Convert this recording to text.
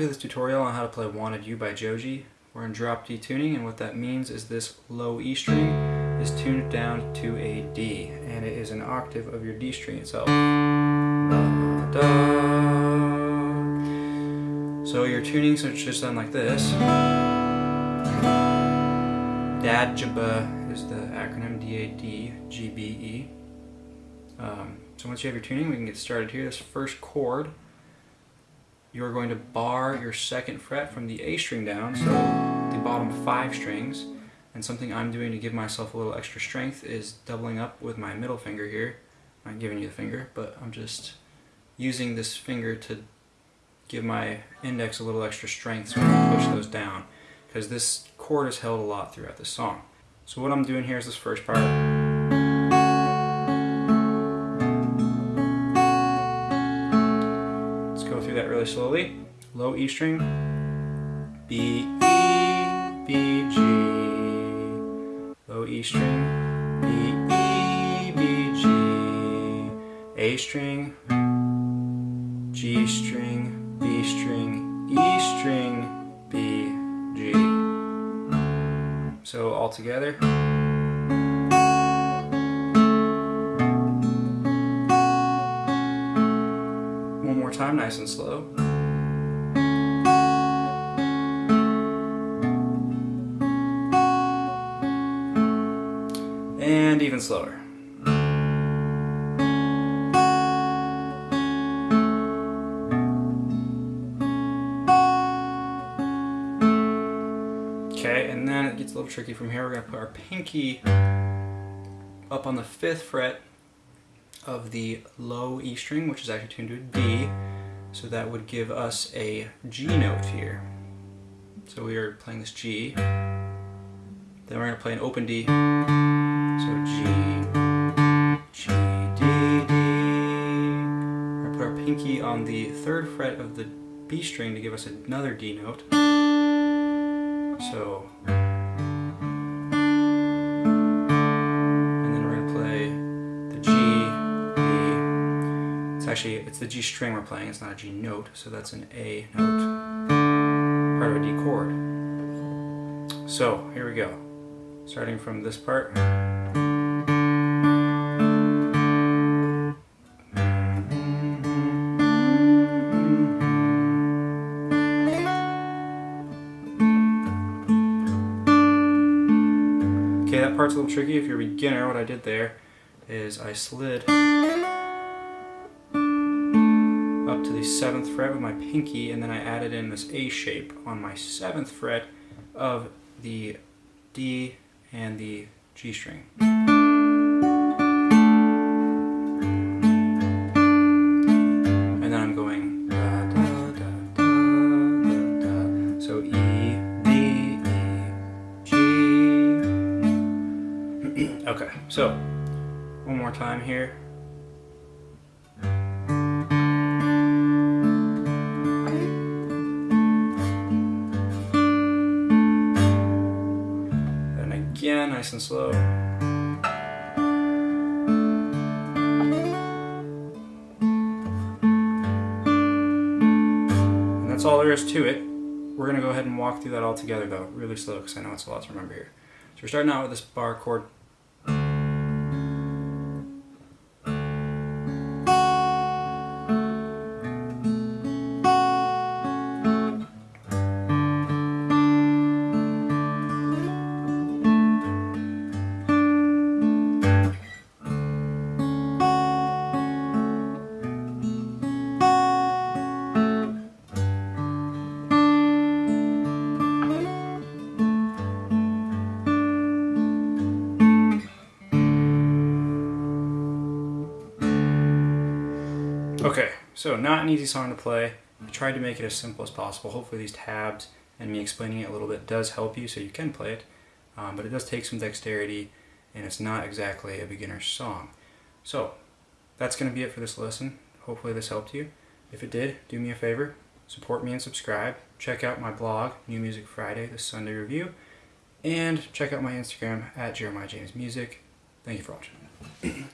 To this tutorial on how to play Wanted U by Joji. We're in drop D tuning and what that means is this low E string is tuned down to a D and it is an octave of your D string itself. So your tuning should sound like this. DADGB is the acronym D-A-D-G-B-E. Um, so once you have your tuning we can get started here. This first chord you're going to bar your second fret from the A string down, so the bottom five strings. And something I'm doing to give myself a little extra strength is doubling up with my middle finger here. I'm not giving you the finger, but I'm just using this finger to give my index a little extra strength so I can push those down. Because this chord is held a lot throughout the song. So what I'm doing here is this first part. Really slowly. Low E string, B, E, B, G. Low E string, B, E, B, G. A string, G string, B string, E string, B, G. So all together. Time, nice and slow. And even slower. Okay, and then it gets a little tricky from here. We're to put our pinky up on the 5th fret of the low E string, which is actually tuned to a D. So that would give us a G note here. So we are playing this G. Then we're going to play an open D. So G, G, D, D. To put our pinky on the third fret of the B string to give us another D note. So actually, it's the G string we're playing, it's not a G note, so that's an A note, part of a D chord. So, here we go. Starting from this part. Okay, that part's a little tricky. If you're a beginner, what I did there is I slid the 7th fret with my pinky and then I added in this A shape on my 7th fret of the D and the G string. And then I'm going da, da, da, so E, D, E, G. okay, so one more time here. Again, nice and slow. And that's all there is to it. We're going to go ahead and walk through that all together though, really slow because I know it's a lot to remember here. So we're starting out with this bar chord Okay, so not an easy song to play. I tried to make it as simple as possible. Hopefully these tabs and me explaining it a little bit does help you so you can play it. Um, but it does take some dexterity and it's not exactly a beginner's song. So that's going to be it for this lesson. Hopefully this helped you. If it did, do me a favor, support me and subscribe. Check out my blog, New Music Friday, the Sunday Review. And check out my Instagram at Jeremiah James Music. Thank you for watching.